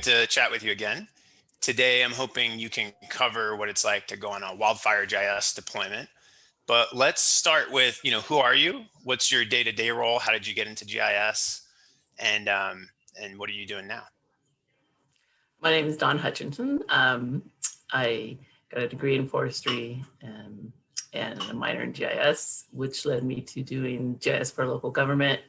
Good to chat with you again. Today, I'm hoping you can cover what it's like to go on a wildfire GIS deployment. But let's start with, you know, who are you? What's your day-to-day -day role? How did you get into GIS? And, um, and what are you doing now? My name is Don Hutchinson. Um, I got a degree in forestry um, and a minor in GIS, which led me to doing GIS for local government.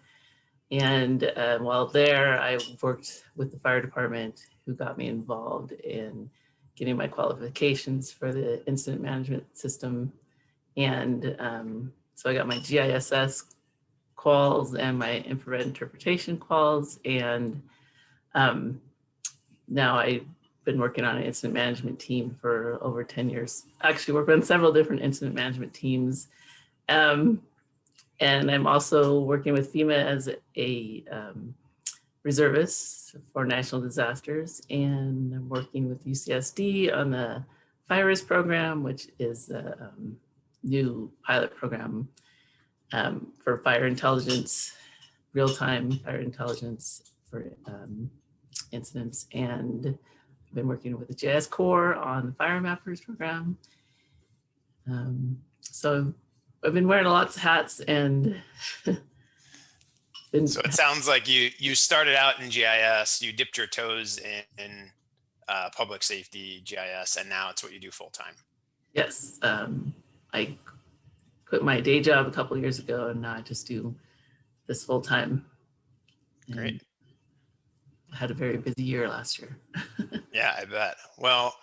And uh, while there, I worked with the fire department who got me involved in getting my qualifications for the incident management system. And um, so I got my GISS quals and my infrared interpretation quals. And um, now I've been working on an incident management team for over 10 years. Actually worked on several different incident management teams. Um, and I'm also working with FEMA as a um, reservist for national disasters. And I'm working with UCSD on the FIRIS program, which is a um, new pilot program um, for fire intelligence, real-time fire intelligence for um, incidents. And I've been working with the GISCorps on the Fire Mappers program. Um, so I've been wearing lots of hats and been so it sounds like you you started out in GIS, you dipped your toes in, in uh, public safety GIS, and now it's what you do full time. Yes, um, I quit my day job a couple years ago, and now I just do this full time. Great. I had a very busy year last year. yeah, I bet. Well,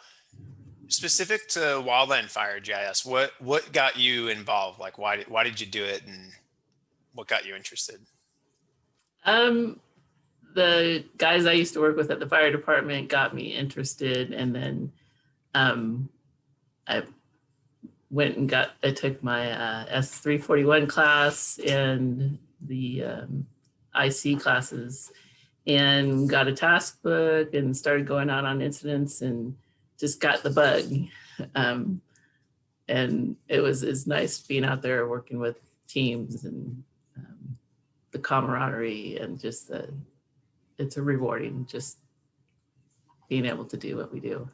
specific to wildland fire GIS, what what got you involved? Like, why did why did you do it, and what got you interested? Um, the guys I used to work with at the fire department got me interested, and then um, I went and got I took my uh, S341 class and the um, IC classes, and got a task book and started going out on incidents and just got the bug. Um, and it was it's nice being out there working with teams and um, the camaraderie and just the, it's a rewarding just being able to do what we do.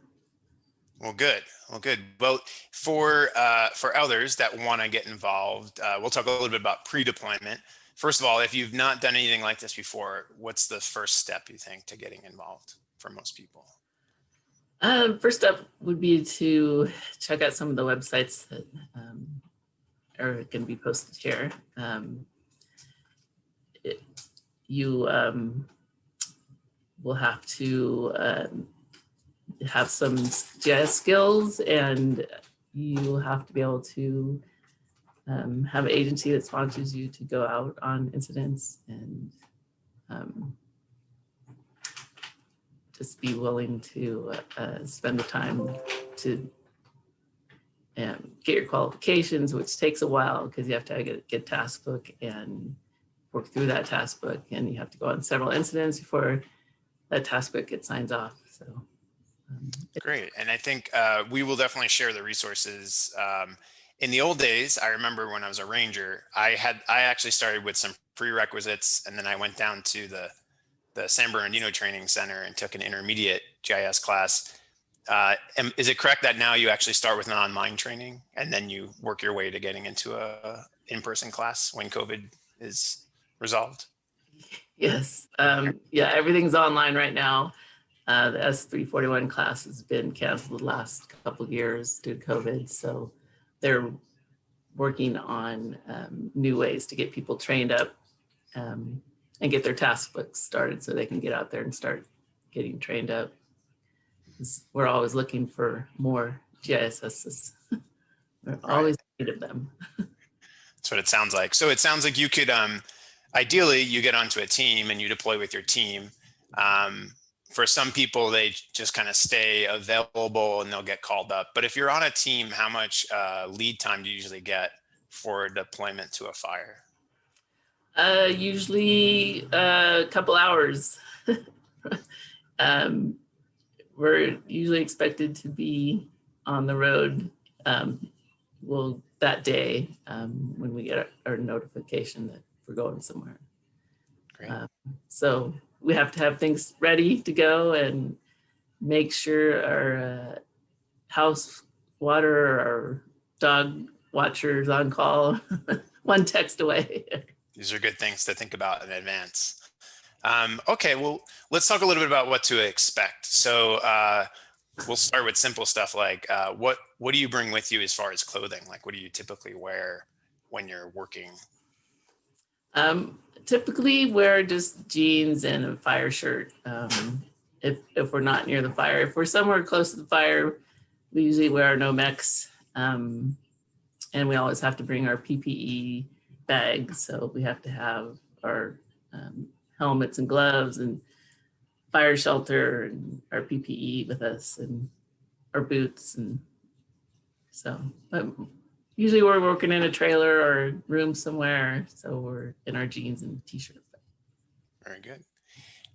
Well, good. Well, good. Well, for uh, for others that want to get involved, uh, we'll talk a little bit about pre-deployment. First of all, if you've not done anything like this before, what's the first step you think to getting involved for most people? Um, first up would be to check out some of the websites that um, are going to be posted here. Um, it, you um, will have to um, have some GIS skills and you will have to be able to um, have an agency that sponsors you to go out on incidents and um, just be willing to uh, spend the time to um, get your qualifications, which takes a while because you have to get, get task book and work through that task book and you have to go on several incidents before that task book gets signed off. So um, Great. And I think uh, we will definitely share the resources. Um, in the old days, I remember when I was a ranger, I had I actually started with some prerequisites and then I went down to the the San Bernardino Training Center and took an intermediate GIS class. Uh, is it correct that now you actually start with an online training and then you work your way to getting into a in-person class when COVID is resolved? Yes. Um, yeah, everything's online right now. Uh, the S341 class has been canceled the last couple years due to COVID. So they're working on um, new ways to get people trained up um, and get their task books started so they can get out there and start getting trained up. We're always looking for more GISSs. We're always need of them. That's what it sounds like. So it sounds like you could, um, ideally you get onto a team and you deploy with your team. Um, for some people, they just kind of stay available and they'll get called up. But if you're on a team, how much uh, lead time do you usually get for deployment to a fire? Uh, usually uh, a couple hours. um, we're usually expected to be on the road um, well that day um, when we get our, our, notification that we're going somewhere. Um, so we have to have things ready to go and make sure our uh, house water, our dog watchers on call, one text away. These are good things to think about in advance. Um, okay, well, let's talk a little bit about what to expect. So uh, we'll start with simple stuff like uh, what what do you bring with you as far as clothing? Like what do you typically wear when you're working? Um, typically wear just jeans and a fire shirt um, if, if we're not near the fire. If we're somewhere close to the fire, we usually wear Nomex um, and we always have to bring our PPE bags. So we have to have our um, helmets and gloves and fire shelter and our PPE with us and our boots. And so but usually we're working in a trailer or room somewhere. So we're in our jeans and t-shirt. Very good.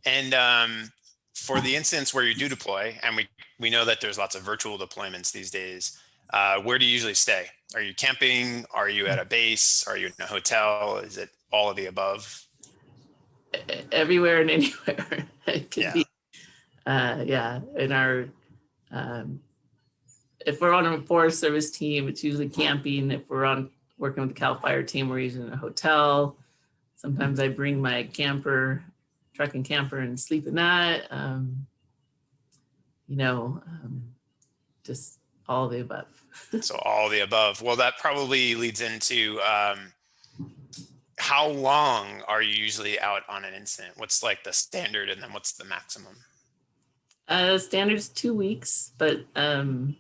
And um, for the instance where you do deploy, and we, we know that there's lots of virtual deployments these days, uh, where do you usually stay? Are you camping? Are you at a base? Are you in a hotel? Is it all of the above? Everywhere and anywhere. it could Yeah. be, uh, yeah, in our, um, if we're on a Forest Service team, it's usually camping. If we're on, working with the CAL FIRE team, we're usually in a hotel. Sometimes I bring my camper, truck and camper and sleep in that. Um, you know, um, just all the above. So all the above. Well, that probably leads into um, how long are you usually out on an incident? What's like the standard and then what's the maximum? Uh, standard's two weeks, but um,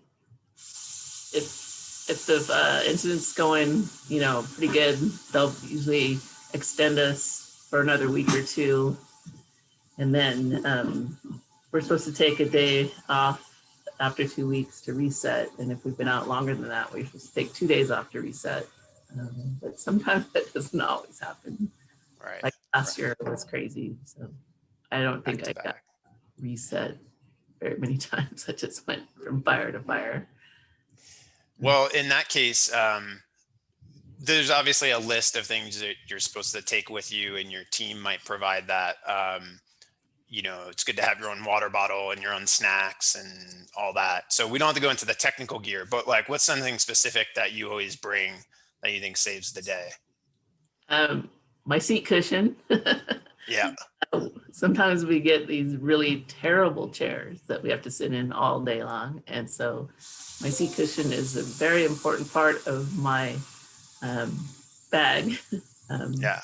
if if the uh, incident's going, you know, pretty good, they'll usually extend us for another week or two, and then um, we're supposed to take a day off after two weeks to reset. And if we've been out longer than that, supposed to take two days off to reset. Um, but sometimes that doesn't always happen. Right. Like last year it was crazy, so I don't back think I got back. reset very many times. I just went from fire to fire. Well, in that case, um, there's obviously a list of things that you're supposed to take with you and your team might provide that. Um, you know, it's good to have your own water bottle and your own snacks and all that. So we don't have to go into the technical gear, but like what's something specific that you always bring that you think saves the day? Um, my seat cushion. Yeah. Sometimes we get these really terrible chairs that we have to sit in all day long. And so my seat cushion is a very important part of my um, bag. Um, Yeah.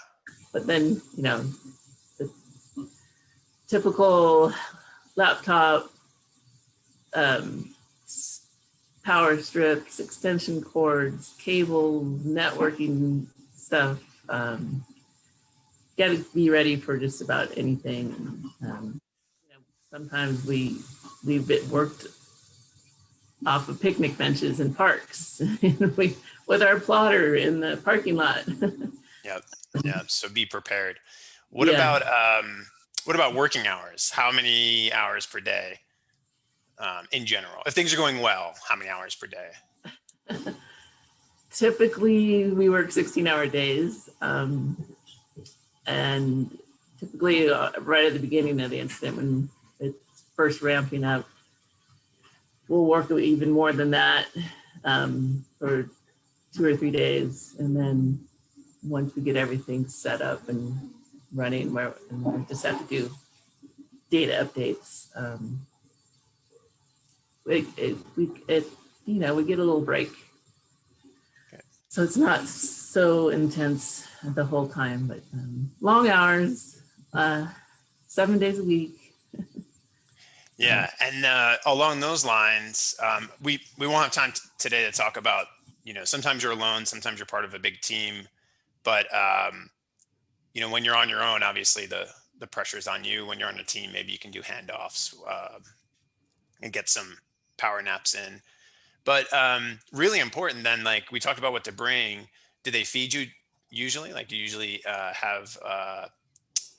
But then, you know, typical laptop, um, power strips, extension cords, cable, networking stuff. Um, Got to be ready for just about anything. Um, you know, sometimes we we've worked off of picnic benches in parks we, with our plotter in the parking lot. Yeah. So be prepared. What Yeah. about, um, what about working hours? How many hours per day? Um, in general, if things are going well, how many hours per day? typically we work 16 hour days um, and typically uh, right at the beginning of the incident when it's first ramping up we'll work even more than that um, for two or three days and then once we get everything set up and running where we just have to do data updates um, it, we, it, you know we get a little break so it's not so intense the whole time, but um, long hours, uh, seven days a week. Yeah, and uh, along those lines, um, we we won't have time today to talk about. You know, sometimes you're alone, sometimes you're part of a big team, but um, you know, when you're on your own, obviously the the pressure is on you. When you're on a team, maybe you can do handoffs uh, and get some power naps in. But um, really important, then, like we talked about what to bring. Do they feed you usually? Like, do you usually uh, have uh,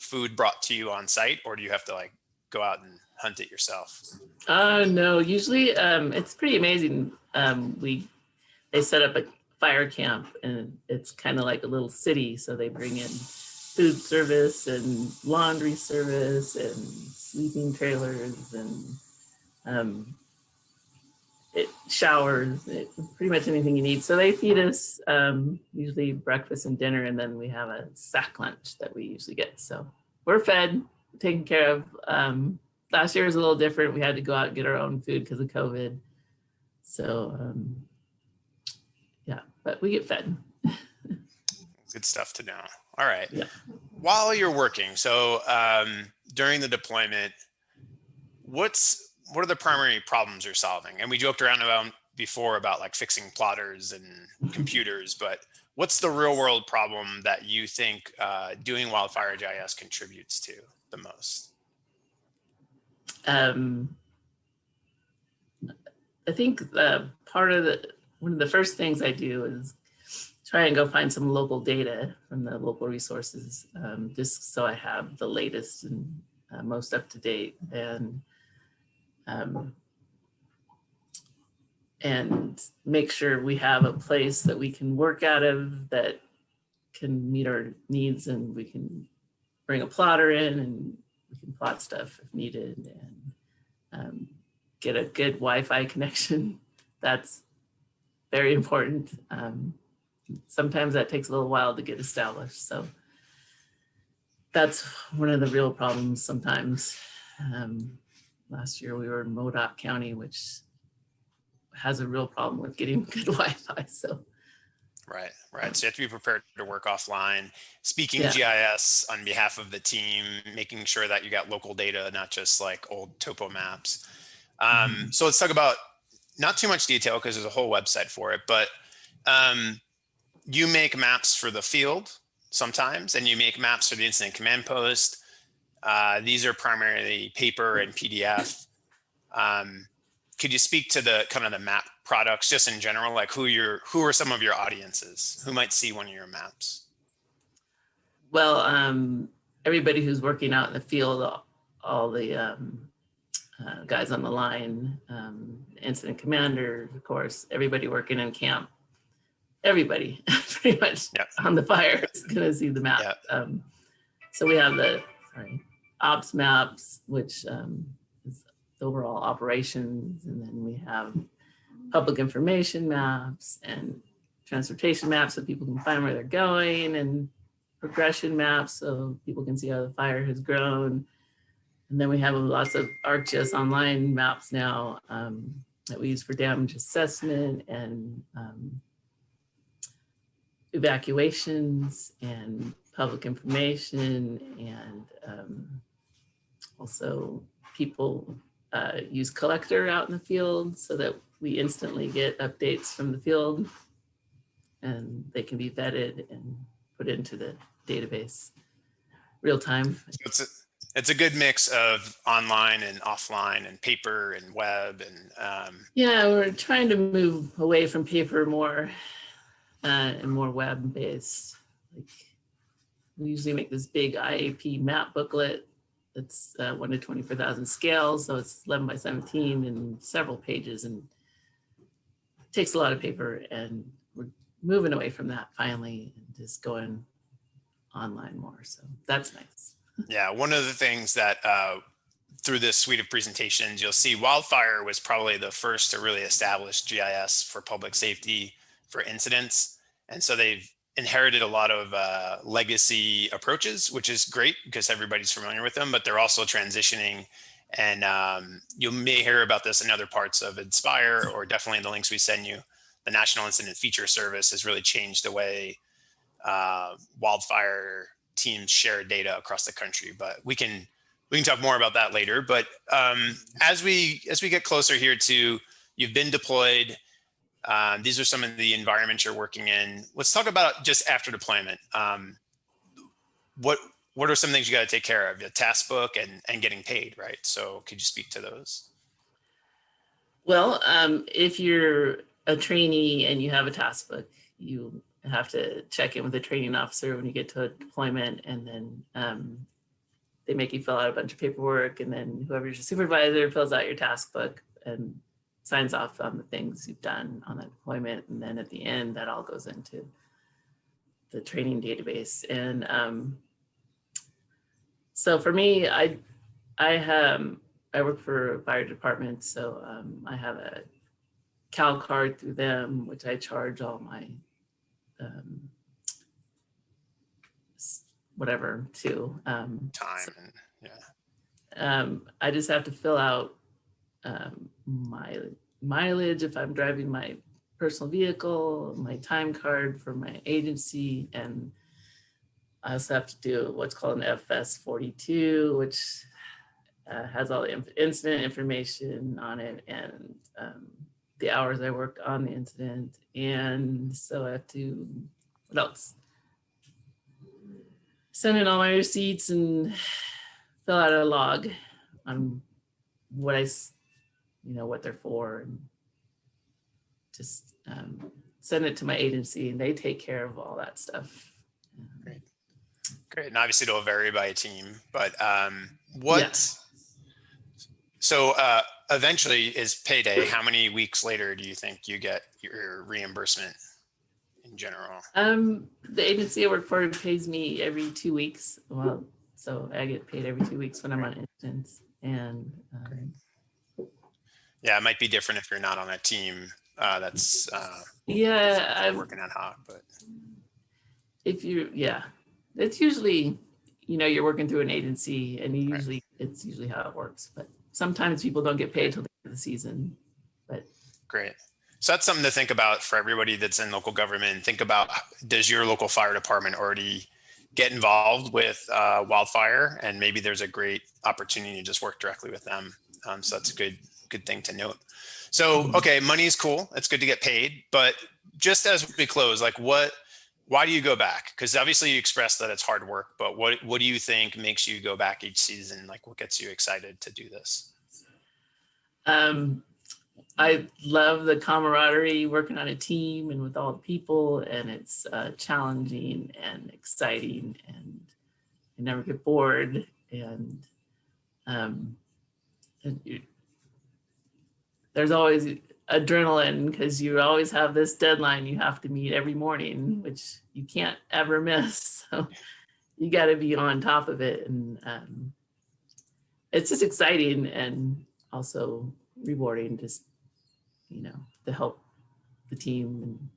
food brought to you on site, or do you have to like go out and hunt it yourself? Uh, no, usually um, it's pretty amazing. Um, we they set up a fire camp and it's kind of like a little city. So they bring in food service and laundry service and sleeping trailers and um, it showers, it, pretty much anything you need. So they feed us um, usually breakfast and dinner, and then we have a sack lunch that we usually get. So we're fed, taken care of. Um, last year was a little different. We had to go out and get our own food because of COVID. So um, yeah, but we get fed. Good stuff to know. All right. Yeah. While you're working, so um, during the deployment, what's what are the primary problems you're solving? And we joked around about before about like fixing plotters and computers, but what's the real world problem that you think uh, doing Wildfire GIS contributes to the most? Um, I think uh, part of the one of the first things I do is try and go find some local data from the local resources, um, just so I have the latest and uh, most up to date. And um, and make sure we have a place that we can work out of that can meet our needs and we can bring a plotter in and we can plot stuff if needed and um, get a good Wi-Fi connection. That's very important. Um, sometimes that takes a little while to get established. So that's one of the real problems sometimes. Um, last year we were in Modoc County, which has a real problem with getting good Wi-Fi. So Right, right. So you have to be prepared to work offline, speaking Yeah. GIS on behalf of the team, making sure that you got local data, not just like old topo maps. Um, so let's talk about not too much detail because there's a whole website for it, but um, you make maps for the field sometimes, and you make maps for the incident command post. Uh, these are primarily paper and PDF. Um, could you speak to the kind of the map products just in general, like who your who are some of your audiences who might see one of your maps? well, um, everybody who's working out in the field, all, all the um, uh, guys on the line, um, incident commander, of course, everybody working in camp, everybody pretty much on the fire is gonna see the map. Um, so we have the sorry, ops maps, which um, is the overall operations, and then we have public information maps and transportation maps so people can find where they're going and progression maps so people can see how the fire has grown. And then we have lots of ArcGIS online maps now um, that we use for damage assessment and um, evacuations and public information and um, also people uh, use collector out in the field so that we instantly get updates from the field and they can be vetted and put into the database real time. It's a, it's a good mix of online and offline and paper and web and um, Yeah, we're trying to move away from paper more uh, and more web based. Like we usually make this big IAP map booklet that's uh, one to 24,000 scale. So it's 11 by 17 and several pages and takes a lot of paper and we're moving away from that finally and just going online more. So that's nice. Yeah, one of the things that uh, through this suite of presentations, you'll see wildfire was probably the first to really establish GIS for public safety for incidents. And so they've inherited a lot of uh, legacy approaches, which is great because everybody's familiar with them, but they're also transitioning. And um, you may hear about this in other parts of Inspire or definitely in the links we send you. The National Incident Feature Service has really changed the way uh, wildfire teams share data across the country, but we can we can talk more about that later. But um, as we as we get closer here to you've been deployed, um, these are some of the environments you're working in. Let's talk about just after deployment. Um, what what are some things you got to take care of? The task book and and getting paid, right? So could you speak to those? Well, um, if you're a trainee and you have a task book, you have to check in with the training officer when you get to a deployment and then um, they make you fill out a bunch of paperwork and then whoever's your supervisor fills out your task book and signs off on the things you've done on that deployment. And then at the end, that all goes into the training database. And um, so for me, I, I have, I work for a fire department, so um, I have a Cal card through them, which I charge all my um, whatever to. Um, Time and yeah. um, I just have to fill out um, my mileage if I'm driving my personal vehicle, my time card for my agency, and I also have to do what's called an FS 42, which uh, has all the inf- incident information on it and um, the hours I worked on the incident. And so I have to, what else? Send in all my receipts and fill out a log on what I, you know, what they're for and just um, send it to my agency and they take care of all that stuff. Great. Great. And obviously it'll vary by a team, but um, what? Yes. So uh, eventually is payday. How many weeks later do you think you get your reimbursement in general? Um, the agency I work for pays me every two weeks. Well, so I get paid every two weeks when I'm on instance and um, Yeah, it might be different if you're not on a team uh, that's uh, yeah, I'm, working ad hoc, but if you yeah it's usually you know you're working through an agency and you Right. usually it's usually how it works but sometimes people don't get paid till the end of the season But Great. So that's something to think about for everybody that's in local government. Think about, does your local fire department already get involved with uh, wildfire? And maybe there's a great opportunity to just work directly with them. Um, so that's a good, good thing to note. So, okay, money is cool. It's good to get paid, but just as we close, like what, why do you go back? Because obviously you expressed that it's hard work, but what, what do you think makes you go back each season? Like what gets you excited to do this? um i love the camaraderie working on a team and with all the people and it's uh, challenging and exciting and you never get bored and um and you, there's always adrenaline because you always have this deadline you have to meet every morning which you can't ever miss. So you got to be on top of it and um, it's just exciting and also rewarding just you know to help the team and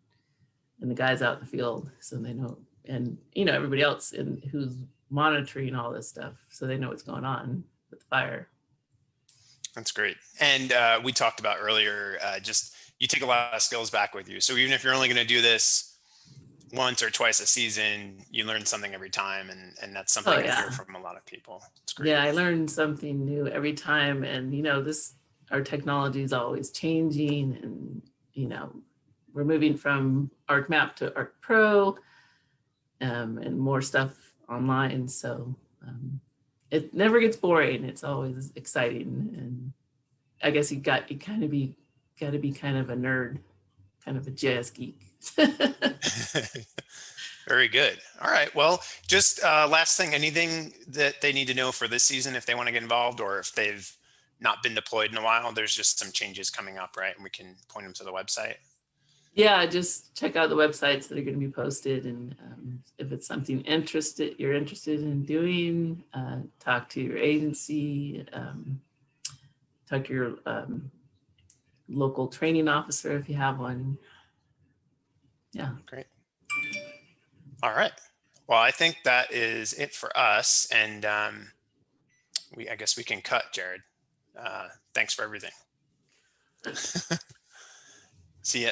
and the guys out in the field so they know and you know everybody else and who's monitoring all this stuff so they know what's going on with the fire That's great. And uh, we talked about earlier, uh, just you take a lot of skills back with you. So even if you're only going to do this once or twice a season, you learn something every time. And, and that's something I Oh, yeah. hear from a lot of people. It's great. yeah i learn something new every time and you know this our technology is always changing and you know we're moving from arcmap to arc pro um, and more stuff online so um, it never gets boring it's always exciting and i guess you got you kind of be got to be kind of a nerd kind of a GIS geek Very good. All right. Well, just uh, last thing, anything that they need to know for this season if they want to get involved or if they've not been deployed in a while, there's just some changes coming up, right? And we can point them to the website. Yeah just check out the websites that are going to be posted and um, if it's something interested you're interested in doing uh, talk to your agency um, talk to your um, local training officer if you have one yeah Great. All right. Well, I think that is it for us. And um, we, I guess we can cut, Jared. Uh, thanks for everything. See ya.